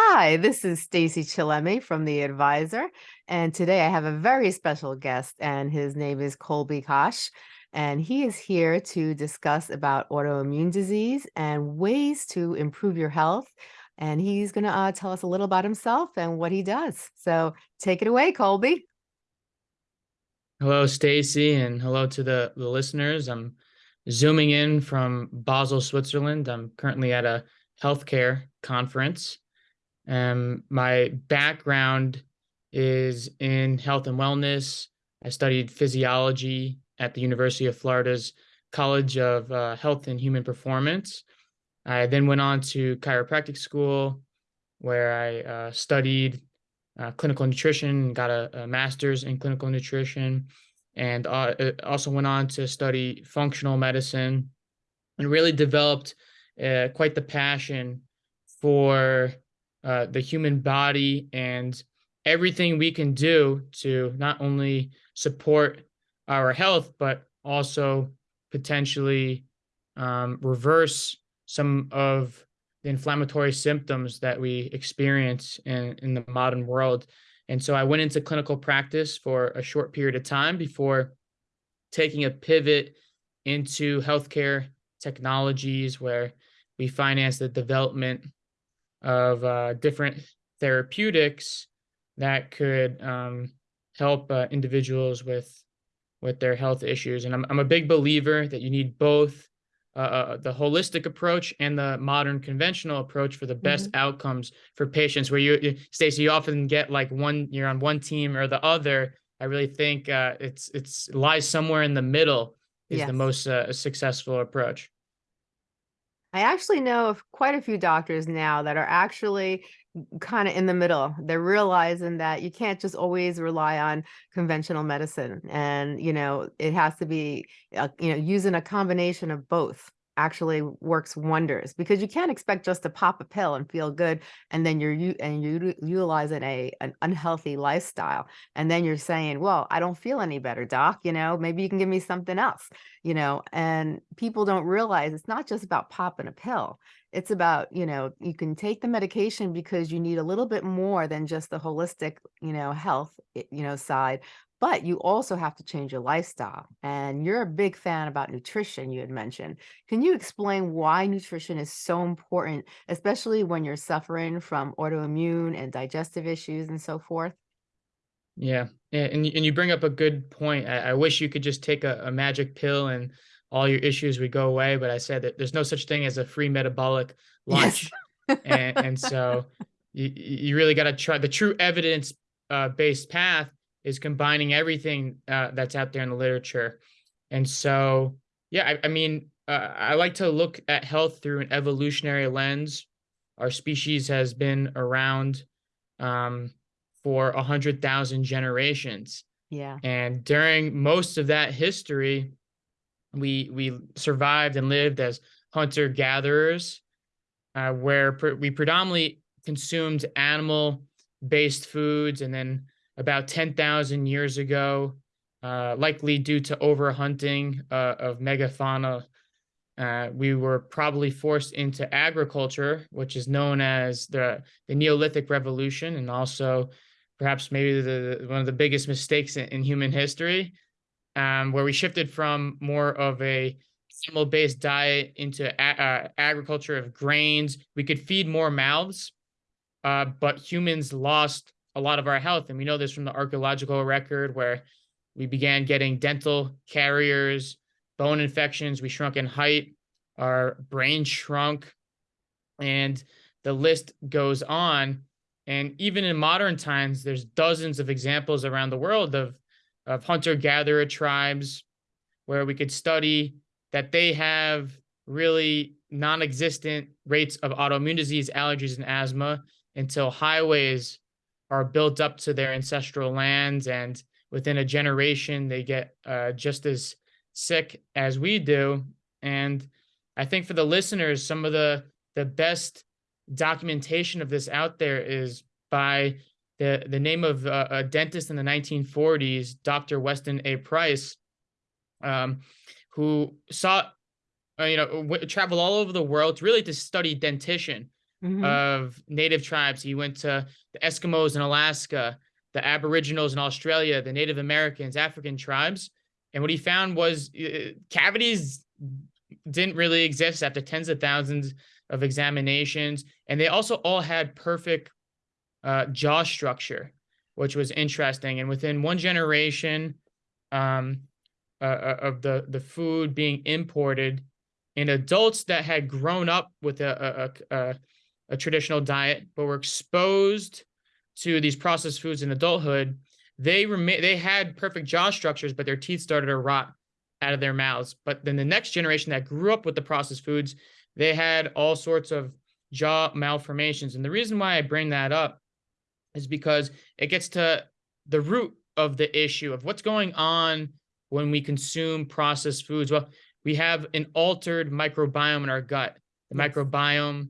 Hi, this is Stacy Chillemi from The Advisor, and today I have a very special guest, and his name is Colby Kash, and he is here to discuss about autoimmune disease and ways to improve your health. And he's going to uh, tell us a little about himself and what he does. So take it away, Colby. Hello, Stacy, and hello to the, the listeners. I'm zooming in from Basel, Switzerland. I'm currently at a healthcare conference. Um, my background is in health and wellness. I studied physiology at the University of Florida's College of uh, Health and Human Performance. I then went on to chiropractic school where I uh, studied uh, clinical nutrition, got a, a, master's in clinical nutrition, and uh, uh, also went on to study functional medicine and really developed uh, quite the passion for uh, the human body and everything we can do to not only support our health, but also potentially um, reverse some of the inflammatory symptoms that we experience in, in the modern world. And so I went into clinical practice for a short period of time before taking a pivot into healthcare technologies where we finance the development of uh, different therapeutics that could um, help uh, individuals with with their health issues. And I'm I'm a big believer that you need both uh, uh the holistic approach and the modern conventional approach for the best mm-hmm. outcomes for patients. Where you, you Stacy, you often get like one you're on one team or the other. I really think uh, it's it's lies somewhere in the middle is yes. the most uh, successful approach. I actually know of quite a few doctors now that are actually kind of in the middle. They're realizing that you can't just always rely on conventional medicine and, you know, it has to be, uh, you know, using a combination of both actually works wonders because you can't expect just to pop a pill and feel good and then you're you and you utilizing a an unhealthy lifestyle and then you're saying well i don't feel any better doc you know maybe you can give me something else you know and people don't realize it's not just about popping a pill. It's about you know you can take the medication because you need a little bit more than just the holistic you know health eh, you know side but you also have to change your lifestyle. And you're a big fan about nutrition, you had mentioned. Can you explain why nutrition is so important, especially when you're suffering from autoimmune and digestive issues and so forth? Yeah, and and you bring up a good point. I, I wish you could just take a, a, magic pill and all your issues would go away. But I said that there's no such thing as a free metabolic lunch, yes. and, and so you you really got to try the true evidence uh, based path is combining everything uh, that's out there in the literature. And so, yeah, I, I mean, uh, I like to look at health through an evolutionary lens. Our species has been around um, for a hundred thousand generations. Yeah. And during most of that history, we we survived and lived as hunter gatherers, uh, where pre- we predominantly consumed animal based foods and then about 10,000 years ago, uh, likely due to overhunting uh, of megafauna. Uh, we were probably forced into agriculture, which is known as the, the Neolithic Revolution, and also perhaps maybe the, one of the biggest mistakes in, in human history, um, where we shifted from more of a animal-based diet into agriculture of grains. We could feed more mouths, uh, but humans lost a lot of our health. And we know this from the archaeological record where we began getting dental caries, bone infections, we shrunk in height, our brain shrunk, and the list goes on. And even in modern times, there's dozens of examples around the world of, of hunter-gatherer tribes where we could study that they have really non-existent rates of autoimmune disease, allergies, and asthma until highways are built up to their ancestral lands and within a generation they get uh, just as sick as we do. And i think for the listeners some of the the best documentation of this out there is by the the name of uh, a dentist in the 1940s dr weston a. Price um, who saw uh, you know w- travel all over the world really to study dentition Mhm. of native tribes. He went to the Eskimos in Alaska, the Aboriginals in Australia, the Native Americans, African tribes. And what he found was uh, cavities didn't really exist after tens of thousands of examinations. And they also all had perfect uh, jaw structure, which was interesting. And within one generation um, uh, uh, of the, the food being imported, in adults that had grown up with a, a, a, a a traditional diet, but were exposed to these processed foods in adulthood, they remain they had perfect jaw structures, but their teeth started to rot out of their mouths. But then the next generation that grew up with the processed foods, they had all sorts of jaw malformations. And the reason why I bring that up is because it gets to the root of the issue of what's going on when we consume processed foods. Well, we have an altered microbiome in our gut. The Yes. microbiome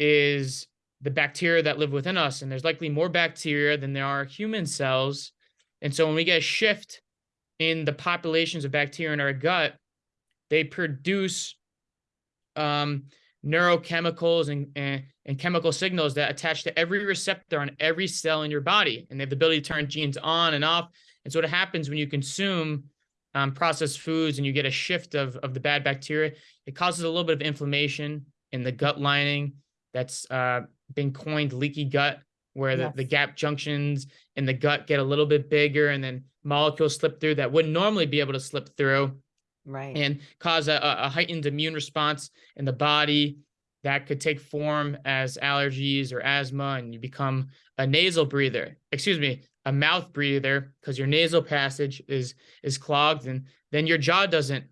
is the bacteria that live within us, and there's likely more bacteria than there are human cells. And so when we get a shift in the populations of bacteria in our gut, they produce um, neurochemicals and, and and chemical signals that attach to every receptor on every cell in your body, and they have the ability to turn genes on and off. And so what happens when you consume um, processed foods and you get a shift of of the bad bacteria, it causes a little bit of inflammation in the gut lining. That's uh, been coined leaky gut, where the, the gap junctions in the gut get a little bit bigger, and then molecules slip through that wouldn't normally be able to slip through Right. and cause a, a heightened immune response in the body that could take form as allergies or asthma and you become a nasal breather excuse me a mouth breather because your nasal passage is is clogged and then your jaw doesn't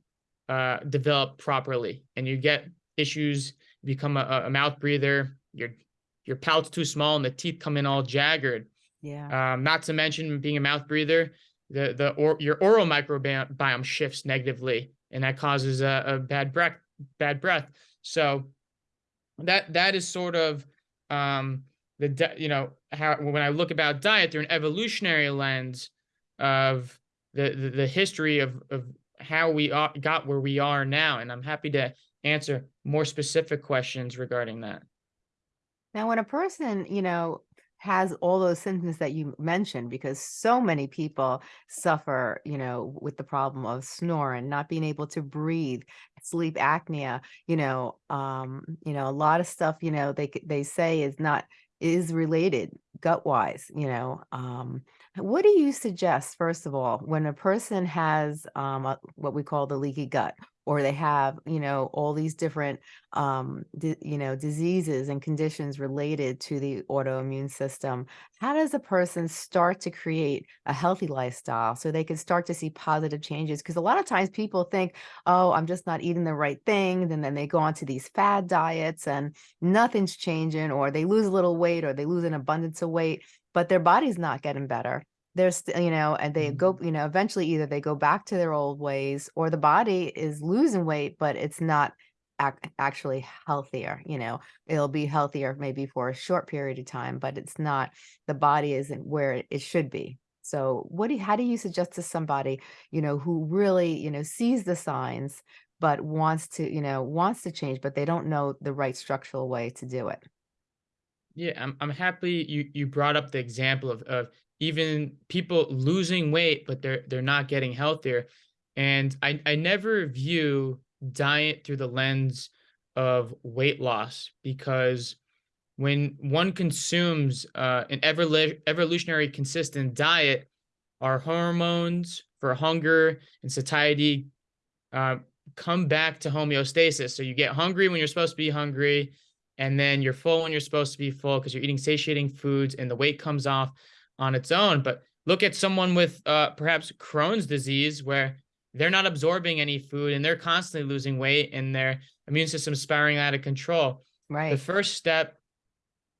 uh, develop properly and you get issues become a, a- mouth breather your your palate too small and the teeth come in all jagged yeah. um, not to mention being a mouth breather, the the or your oral microbiome shifts negatively, and that causes a, a bad breath. Bad breath. So that that is sort of um, the you know how when I look about diet through an evolutionary lens of the the, the history of of how we got where we are now, and I'm happy to answer more specific questions regarding that. Now, when a person, you know, has all those symptoms that you mentioned, because so many people suffer, you know, with the problem of snoring, not being able to breathe, sleep apnea, you know, um, you know, a lot of stuff, you know, they they say is not is related gut wise, you know. Um, what do you suggest, first of all, when a person has um, a, what we call the leaky gut, or they have, you know, all these different um, you know, diseases and conditions related to the autoimmune system. How does a person start to create a healthy lifestyle so they can start to see positive changes? Because a lot of times people think, oh, I'm just not eating the right thing. And then they go on to these fad diets and nothing's changing, or they lose a little weight or they lose an abundance of weight, but their body's not getting better. They're still, you know, and they go, mm. you know, eventually either they go back to their old ways or the body is losing weight, but it's not ac- actually healthier you know? It'll be healthier maybe for a short period of time but it's not the body isn't where it, it should be. So what do you, how do you suggest to somebody you know who really you know sees the signs but wants to you know wants to change but they don't know the right structural way to do it Yeah, I'm I'm happy you you brought up the example of of even people losing weight, but they're they're not getting healthier. And I I never view diet through the lens of weight loss because when one consumes uh, an evolu- evolutionary consistent diet, our hormones for hunger and satiety uh, come back to homeostasis. So you get hungry when you're supposed to be hungry, and then you're full when you're supposed to be full because you're eating satiating foods, and the weight comes off on its own. But look at someone with uh, perhaps Crohn's disease, where they're not absorbing any food and they're constantly losing weight, and their immune system spiraling out of control. Right. The first step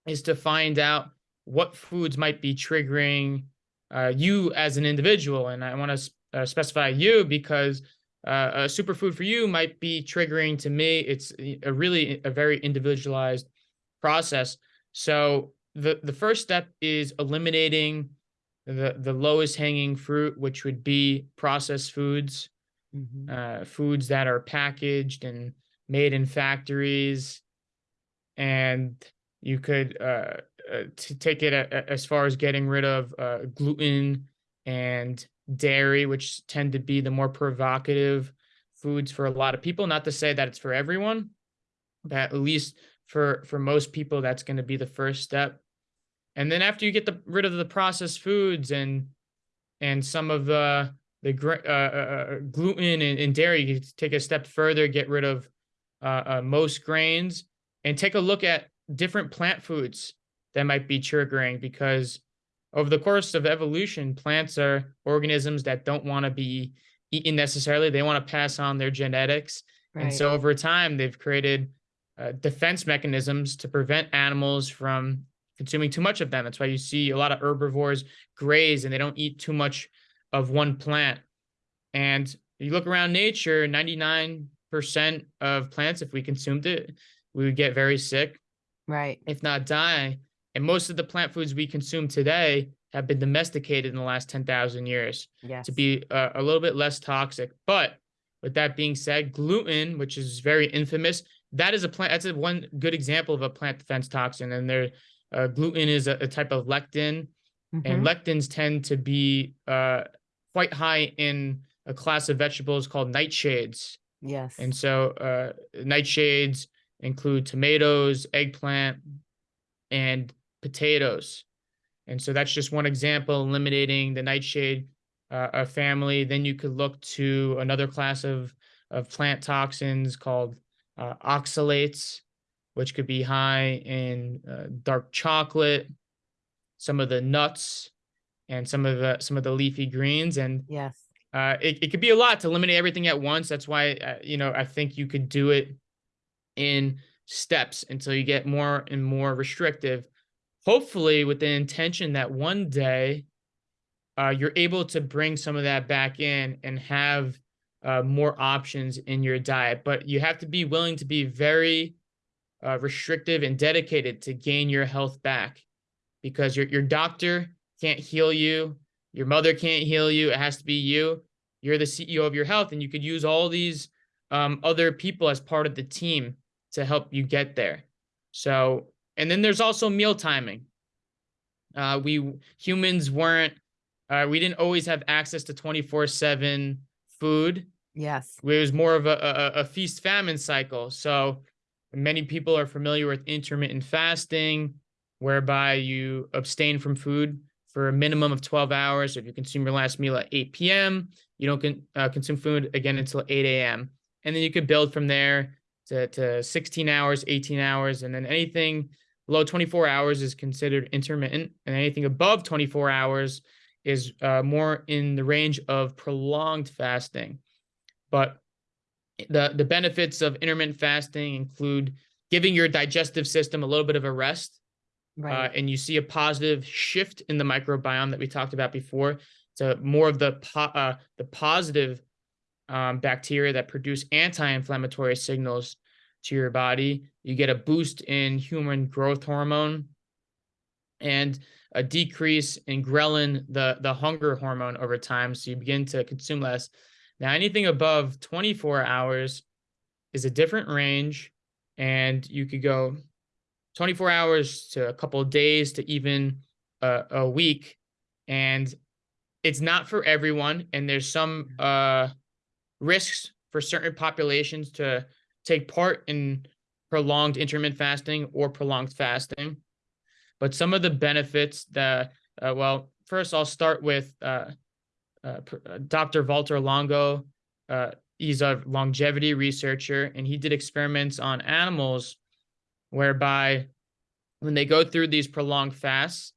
is to find out what foods might be triggering uh, you as an individual. And I want to uh, specify you because uh, a superfood for you might be triggering to me. It's a really a very individualized process. So the the first step is eliminating the the lowest hanging fruit, which would be processed foods, Mhm. uh, foods that are packaged and made in factories and you could uh, uh, to take it a, a- as far as getting rid of uh, gluten and dairy, which tend to be the more provocative foods for a lot of people. Not to say that it's for everyone, but at least for for most people, that's going to be the first step. And then after you get the rid of the processed foods and and some of the the uh, uh, uh, gluten and, and dairy, you take a step further, get rid of uh, uh, most grains, and take a look at different plant foods that might be triggering because over the course of evolution, plants are organisms that don't want to be eaten necessarily. They want to pass on their genetics. And so over time, they've created uh, defense mechanisms to prevent animals from consuming too much of them. That's why you see a lot of herbivores graze and they don't eat too much of one plant. And you look around nature, 99% of plants, if we consumed it, we would get very sick Right. if not die. And most of the plant foods we consume today have been domesticated in the last 10,000 years Yes. to be uh, a little bit less toxic. But with that being said, gluten, which is very infamous, that is a plant. That's a one good example of a plant defense toxin. And there, uh, gluten is a, a type of lectin, Mhm. and lectins tend to be uh, quite high in a class of vegetables called nightshades. Yes. And so uh, nightshades include tomatoes, eggplant, and potatoes. And so that's just one example, eliminating the nightshade uh, family. Then you could look to another class of, of plant toxins called uh, oxalates, which could be high in uh, dark chocolate, some of the nuts, and some of the some of the leafy greens. And yes. uh, it, it could be a lot to eliminate everything at once. That's why, uh, you know, I think you could do it in steps until you get more and more restrictive. Hopefully, with the intention that one day uh, you're able to bring some of that back in and have uh, more options in your diet. But you have to be willing to be very uh, restrictive and dedicated to gain your health back because your, your doctor can't heal you. Your mother can't heal you. It has to be you. You're the CEO of your health, and you could use all these um, other people as part of the team to help you get there. So, and then there's also meal timing. Uh, we humans weren't, uh, we didn't always have access to 24 7 food. Yes. It was more of a, a, a feast famine cycle. So many people are familiar with intermittent fasting, whereby you abstain from food for a minimum of 12 hours. If you consume your last meal at 8 p.m., you don't con- uh, consume food again until 8 a.m. And then you could build from there to, to 16 hours, 18 hours, and then anything below 24 hours is considered intermittent, and anything above 24 hours is uh, more in the range of prolonged fasting. But the the benefits of intermittent fasting include giving your digestive system a little bit of a rest, uh, and you see a positive shift in the microbiome that we talked about before to more of the po- uh, the positive um, bacteria that produce anti-inflammatory signals to your body. You get a boost in human growth hormone and a decrease in ghrelin, the the hunger hormone over time. So you begin to consume less. Now, anything above 24 hours is a different range, and you could go 24 hours to a couple of days to even a, a week. And it's not for everyone. And there's some uh, risks for certain populations to take part in prolonged intermittent fasting or prolonged fasting. But some of the benefits that, uh, well, first I'll start with uh, uh, uh, Dr. Walter Longo. Uh, he's a longevity researcher, and he did experiments on animals whereby when they go through these prolonged fasts,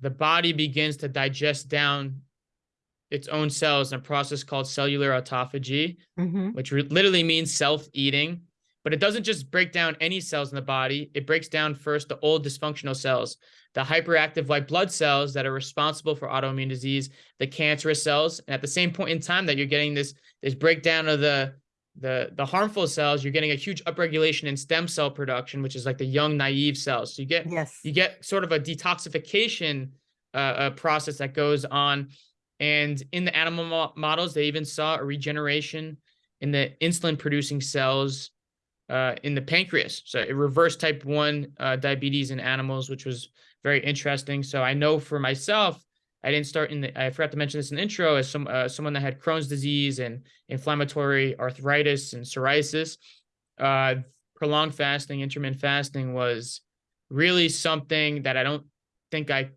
the body begins to digest down its own cells in a process called cellular autophagy, hmm which literally means self eating. But it doesn't just break down any cells in the body, it breaks down first the old dysfunctional cells, the hyperactive white blood cells that are responsible for autoimmune disease, the cancerous cells. And at the same point in time that you're getting this, this breakdown of the the the harmful cells, you're getting a huge upregulation in stem cell production, which is like the young naive cells. So you get Yes. you get sort of a detoxification uh, uh, process that goes on. And in the animal mo- models, they even saw a regeneration in the insulin producing cells uh, in the pancreas. So it reversed type 1 uh, diabetes in animals, which was very interesting. So I know for myself, I didn't start in the, I forgot to mention this in the intro, as some uh, someone that had Crohn's disease and inflammatory arthritis and psoriasis. Uh, prolonged fasting, intermittent fasting was really something that I don't think I,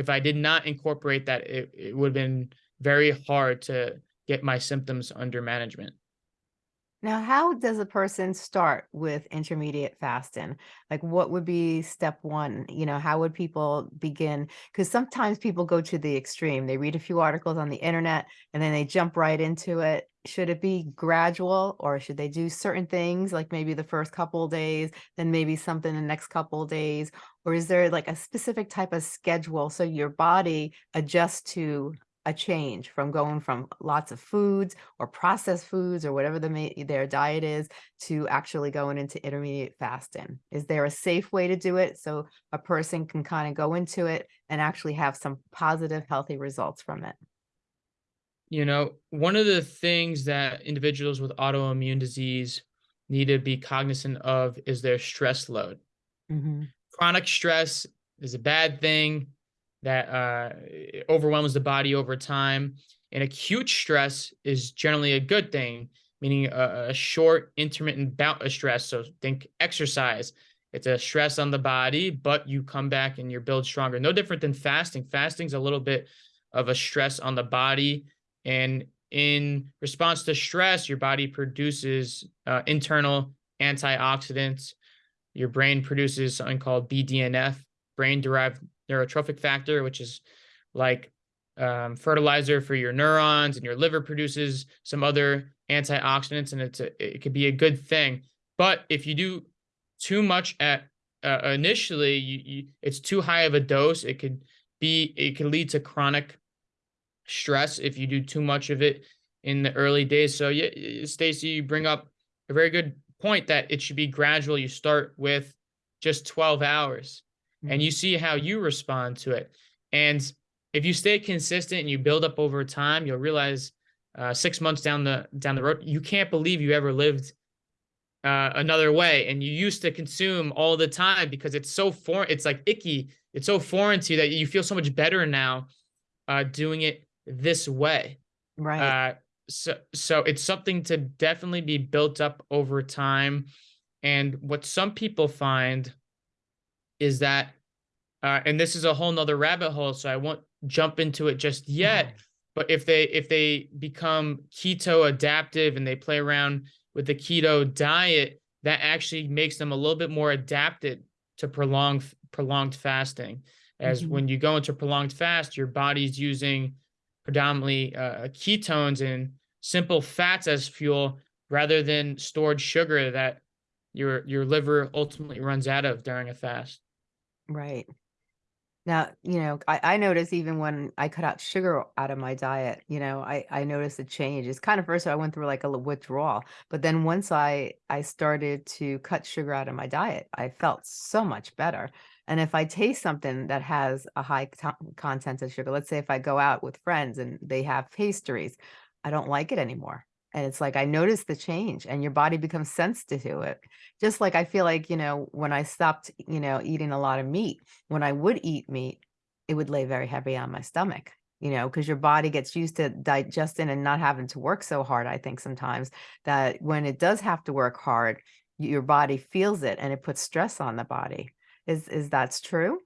if I did not incorporate that, it, it would have been very hard to get my symptoms under management. Now, how does a person start with intermediate fasting? Like, what would be step one? You know, how would people begin? Because sometimes people go to the extreme. They read a few articles on the internet and then they jump right into it. Should it be gradual or should they do certain things like maybe the first couple days, then maybe something the next couple days? Or is there like a specific type of schedule so your body adjusts to a change from going from lots of foods or processed foods or whatever the their diet is to actually going into intermediate fasting? Is there a safe way to do it so a person can kind of go into it and actually have some positive, healthy results from it? You know, one of the things that individuals with autoimmune disease need to be cognizant of is their stress load. hmm Chronic stress is a bad thing that uh, overwhelms the body over time. And acute stress is generally a good thing, meaning a, a short, intermittent bout of stress. So think exercise. It's a stress on the body, but you come back and you're built stronger. No different than fasting. Fasting's a little bit of a stress on the body. And in response to stress, your body produces uh, internal antioxidants. Your brain produces something called BDNF, brain derived neurotrophic factor, which is like um, fertilizer for your neurons, and your liver produces some other antioxidants, and it's a, it could be a good thing. But if you do too much at uh, initially, you, you, it's too high of a dose. It could be it could lead to chronic stress if you do too much of it in the early days. So yeah, Stacy, you bring up a very good point that it should be gradual. You start with just 12 hours and you see how you respond to it. And if you stay consistent and you build up over time, you'll realize uh, six months down the down the road, you can't believe you ever lived uh, another way. And you used to consume all the time because it's so foreign. It's like icky. It's so foreign to you that you feel so much better now uh, doing it this way. Right. Uh, so so it's something to definitely be built up over time. And what some people find is that, uh, and this is a whole nother rabbit hole, so I won't jump into it just yet. But if they if they become keto adaptive and they play around with the keto diet, that actually makes them a little bit more adapted to prolonged prolonged fasting. As Mhm. when you go into prolonged fast, your body's using predominantly uh, ketones and simple fats as fuel rather than stored sugar that your your liver ultimately runs out of during a fast. Right. Now, you know, I, I notice even when I cut out sugar out of my diet, you know, I, I noticed a change. It's kind of first I went through like a withdrawal, but then once I I started to cut sugar out of my diet, I felt so much better. And if I taste something that has a high content of sugar, let's say if I go out with friends and they have pastries, I don't like it anymore. And it's like I notice the change and your body becomes sensitive to it. Just like I feel like, you know, when I stopped, you know, eating a lot of meat, when I would eat meat, it would lay very heavy on my stomach, you know, because your body gets used to digesting and not having to work so hard. I think sometimes that when it does have to work hard, your body feels it and it puts stress on the body. Is is that's true?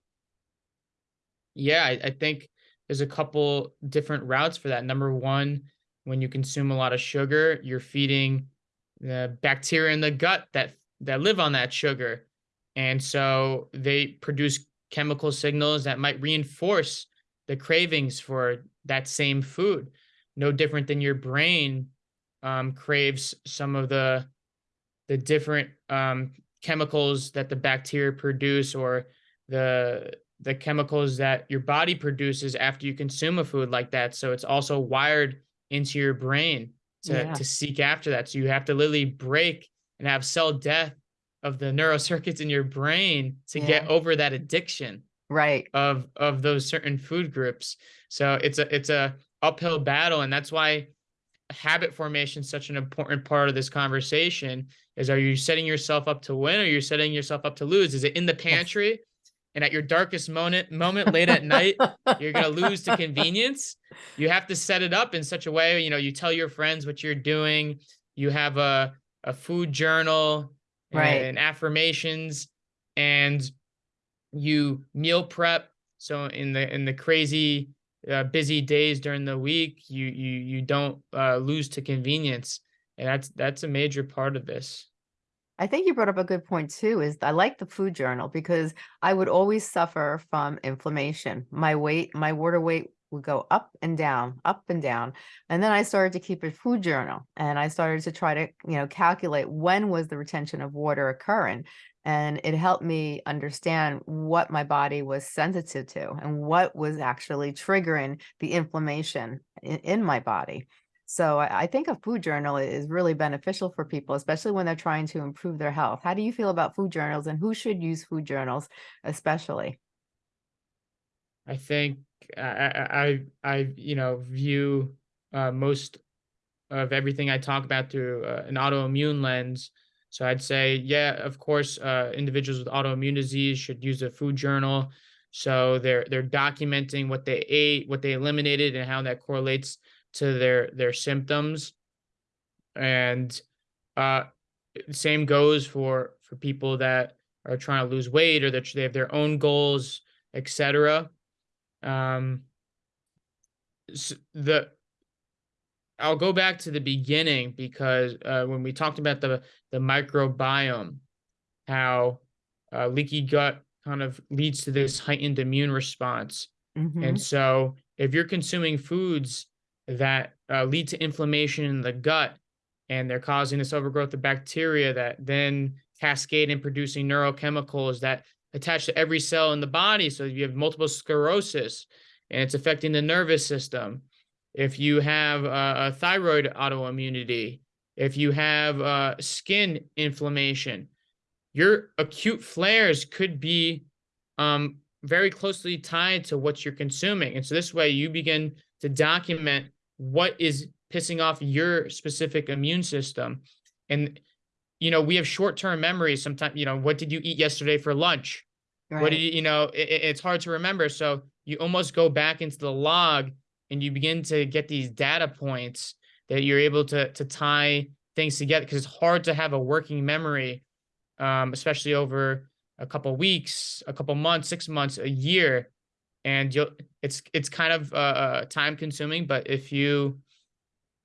Yeah, I, I think there's a couple different routes for that. Number one, when you consume a lot of sugar, you're feeding the bacteria in the gut that that live on that sugar, and so they produce chemical signals that might reinforce the cravings for that same food. No different than your brain um, craves some of the the different um, chemicals that the bacteria produce or the the chemicals that your body produces after you consume a food like that. So it's also wired into your brain to Yeah. to seek after that. So you have to literally break and have cell death of the neurocircuits in your brain to get over that addiction Right. of of those certain food groups. So it's a it's a uphill battle, and that's why habit formation is such an important part of this conversation is are you setting yourself up to win or you're setting yourself up to lose? Is it in the pantry and at your darkest moment moment late at night you're gonna lose to convenience? You have to set it up in such a way, you know, you tell your friends what you're doing, you have a a food journal Right. and affirmations and you meal prep. So in the in the crazy uh, busy days during the week, you you you don't uh, lose to convenience, and that's that's a major part of this. I think you brought up a good point too, is I like the food journal because I would always suffer from inflammation. My weight, my water weight would go up and down, up and down. And then I started to keep a food journal and I started to try to, you know, calculate when was the retention of water occurring. And it helped me understand what my body was sensitive to and what was actually triggering the inflammation in, in my body. So I, I think a food journal is really beneficial for people, especially when they're trying to improve their health. How do you feel about food journals and who should use food journals especially? I think I I I, I you know view uh, most of everything I talk about through uh, an autoimmune lens. So I'd say, yeah, of course, uh, individuals with autoimmune disease should use a food journal. So they're they're documenting what they ate, what they eliminated, and how that correlates to their their symptoms. And uh, same goes for for people that are trying to lose weight or that they have their own goals, etc. Um, the I'll go back to the beginning because uh, when we talked about the the microbiome, how uh, leaky gut kind of leads to this heightened immune response, hmm and so if you're consuming foods that uh, lead to inflammation in the gut, and they're causing this overgrowth of bacteria that then cascade in producing neurochemicals that attach to every cell in the body, so if you have multiple sclerosis, and it's affecting the nervous system if you have uh, a thyroid autoimmunity, if you have uh, skin inflammation, your acute flares could be um, very closely tied to what you're consuming. And so this way you begin to document what is pissing off your specific immune system. And, you know, we have short term memories sometimes, you know, what did you eat yesterday for lunch? What did you, you know, it, it's hard to remember. So you almost go back into the log and you begin to get these data points that you're able to to tie things together because it's hard to have a working memory, um, especially over a couple weeks, a couple months, six months, a year, and you'll it's it's kind of uh, uh, time consuming. But if you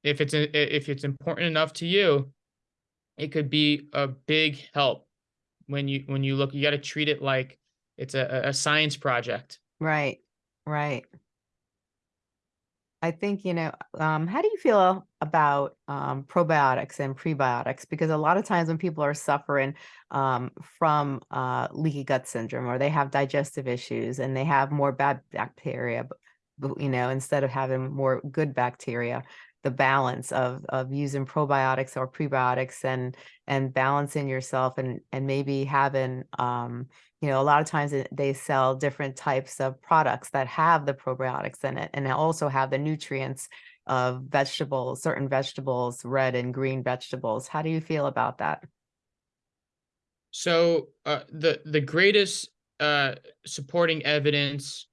if it's if it's important enough to you, it could be a big help when you when you look. You got to treat it like it's a a science project. Right. Right. I think, you know, um, how do you feel about um, probiotics and prebiotics? Because a lot of times when people are suffering um, from uh, leaky gut syndrome or they have digestive issues and they have more bad bacteria, you know, instead of having more good bacteria, the balance of of using probiotics or prebiotics and and balancing yourself and and maybe having um you know, a lot of times they sell different types of products that have the probiotics in it and also have the nutrients of vegetables, certain vegetables, red and green vegetables. How do you feel about that? So uh, the the greatest uh, supporting evidence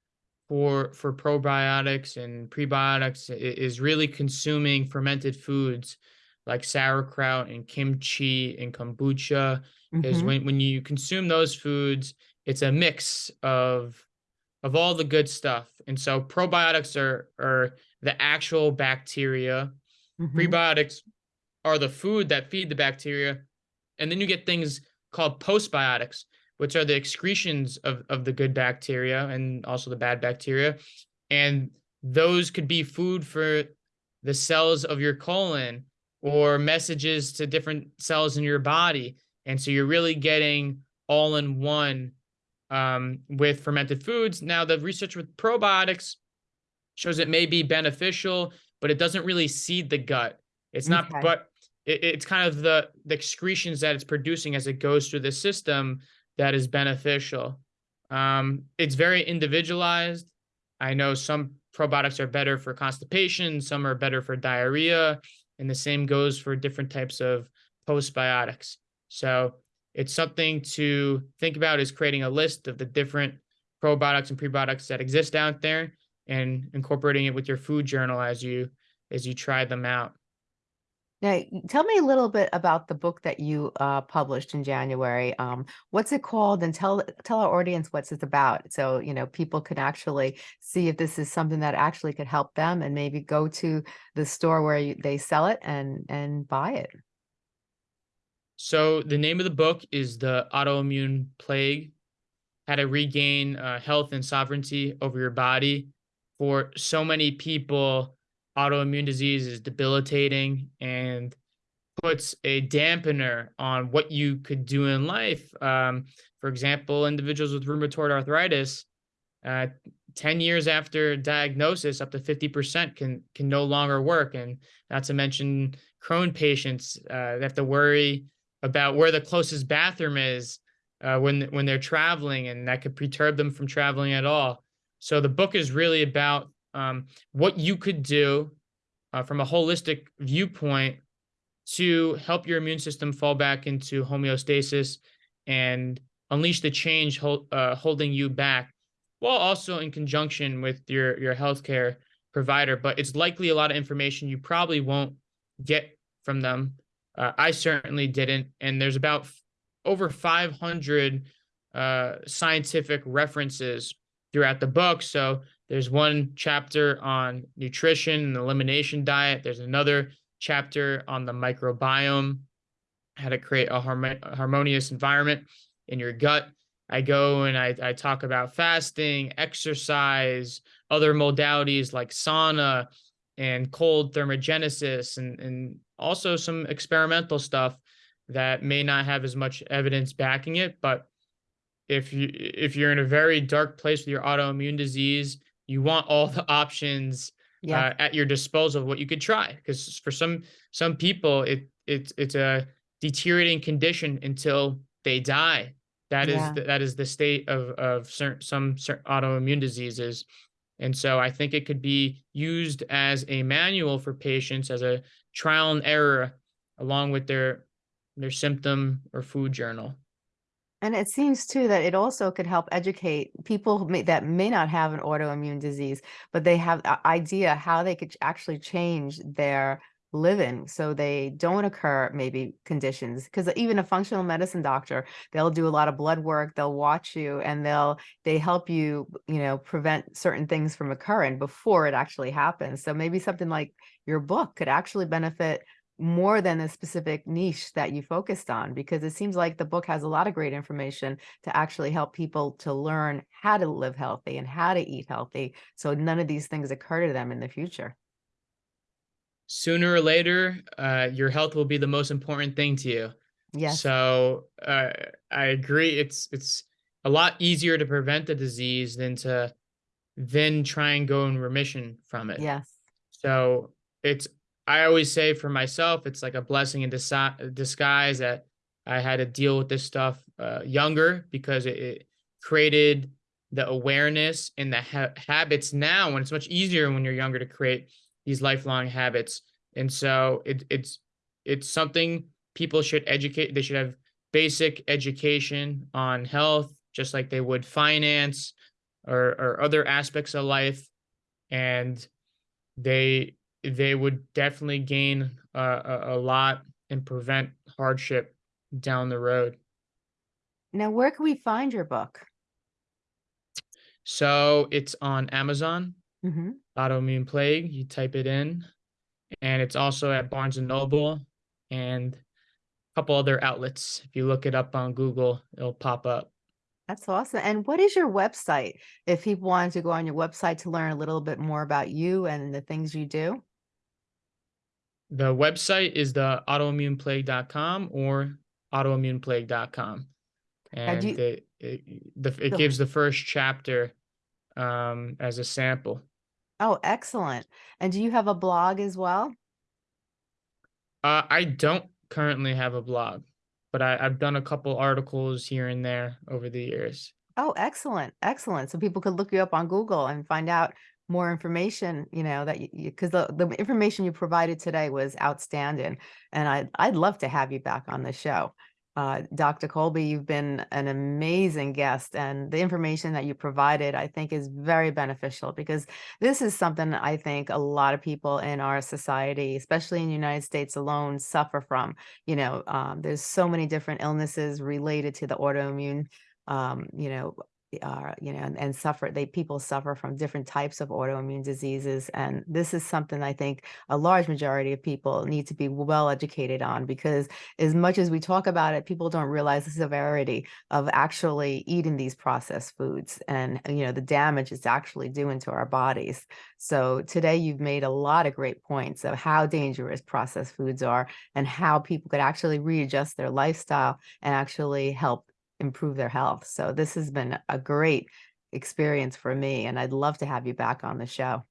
for for probiotics and prebiotics is really consuming fermented foods like sauerkraut and kimchi and kombucha. Because hmm when when you consume those foods, it's a mix of of all the good stuff. And so probiotics are are the actual bacteria. hmm Prebiotics are the food that feed the bacteria. And then you get things called postbiotics, which are the excretions of, of the good bacteria and also the bad bacteria. And those could be food for the cells of your colon or messages to different cells in your body. And so you're really getting all in one um, with fermented foods. Now, the research with probiotics shows it may be beneficial, but it doesn't really seed the gut. It's not, Okay. but it, it's kind of the the excretions that it's producing as it goes through the system that is beneficial. Um, it's very individualized. I know some probiotics are better for constipation, some are better for diarrhea, and the same goes for different types of postbiotics. So it's something to think about is creating a list of the different probiotics and prebiotics that exist out there and incorporating it with your food journal as you as you try them out. Now, tell me a little bit about the book that you uh, published in January. Um, what's it called? And tell tell our audience what's it about, so you know people can actually see if this is something that actually could help them, and maybe go to the store where you, they sell it and and buy it. So the name of the book is The Autoimmune Plague: How to Regain uh, Health and Sovereignty over Your Body. For so many people, autoimmune disease is debilitating and puts a dampener on what you could do in life. Um, for example, individuals with rheumatoid arthritis, uh, 10 years after diagnosis, up to 50% can can no longer work. And not to mention Crohn patients uh, they have to worry about where the closest bathroom is uh, when when they're traveling, and that could perturb them from traveling at all. So the book is really about um, what you could do uh, from a holistic viewpoint to help your immune system fall back into homeostasis and unleash the change uh, holding you back, while also in conjunction with your your healthcare provider. But it's likely a lot of information you probably won't get from them. Uh, I certainly didn't, and there's about over 500 uh, scientific references throughout the book. So there's one chapter on nutrition and elimination diet. There's another chapter on the microbiome, how to create a, harmonious environment in your gut. I go and I, I talk about fasting, exercise, other modalities like sauna and cold thermogenesis, and, and also some experimental stuff that may not have as much evidence backing it. But if you if you're in a very dark place with your autoimmune disease, you want all the options Yeah, uh, at your disposal of what you could try because for some some people it it's it's a deteriorating condition until they die. That is yeah. the, that is the state of of certain some certain autoimmune diseases. And so i think it could be used as a manual for patients as a trial and error along with their their symptom or food journal And it seems too that it also could help educate people may, that may not have an autoimmune disease, but they have an idea how they could actually change their living so they don't occur maybe conditions. Because even a functional medicine doctor, they'll do a lot of blood work, they'll watch you, and they'll they help you, you know, prevent certain things from occurring before it actually happens. So maybe something like your book could actually benefit more than the specific niche that you focused on because it seems like the book has a lot of great information to actually help people to learn how to live healthy and how to eat healthy so none of these things occur to them in the future. sooner or later uh, your health will be the most important thing to you Yes. So uh, I agree. It's it's a lot easier to prevent the disease than to then try and go in remission from it. Yes. So it's I always say for myself, it's like a blessing in disguise that I had to deal with this stuff uh, younger because it, it created the awareness and the ha- habits now. When it's much easier when you're younger to create these lifelong habits, and so it, it's it's something people should educate. They should have basic education on health, just like they would finance or or other aspects of life, and they they would definitely gain uh, a, a lot and prevent hardship down the road. Now, where can we find your book? So it's on Amazon, hmm Autoimmune Plague. You type it in, and it's also at Barnes and Noble and a couple other outlets. If you look it up on Google, it'll pop up. That's awesome. And what is your website if people wanted to go on your website to learn a little bit more about you and the things you do? The website is the autoimmuneplague.com or autoimmuneplague.com. And you, it, it, the, it go gives the first chapter um, as a sample. Oh, excellent. And do you have a blog as well? Uh, I don't currently have a blog, but I, I've done a couple articles here and there over the years. Oh, excellent. Excellent. So people could look you up on Google and find out more information, you know, that you, because the, the information you provided today was outstanding. And I'd, I'd love to have you back on the show. Uh, Dr. Colby, you've been an amazing guest and the information that you provided, I think is very beneficial because this is something I think a lot of people in our society, especially in the United States alone, suffer from. You know, um, there's so many different illnesses related to the autoimmune, um, you know, uh, you know, and, and suffer, they, people suffer from different types of autoimmune diseases. And this is something I think a large majority of people need to be well educated on because as much as we talk about it, people don't realize the severity of actually eating these processed foods and, you know, the damage it's actually doing to our bodies. So today you've made a lot of great points of how dangerous processed foods are and how people could actually readjust their lifestyle and actually help improve their health. So this has been a great experience for me and I'd love to have you back on the show.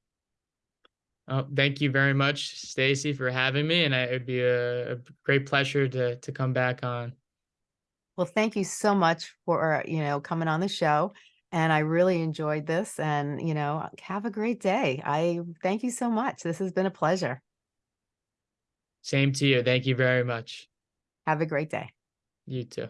Oh, thank you very much, Stacy, for having me, and I, it'd be a, a great pleasure to to come back on. Well, thank you so much for, you know, coming on the show. And I really enjoyed this and, you know, have a great day. I thank you so much. This has been a pleasure. Same to you. Thank you very much. Have a great day. You too.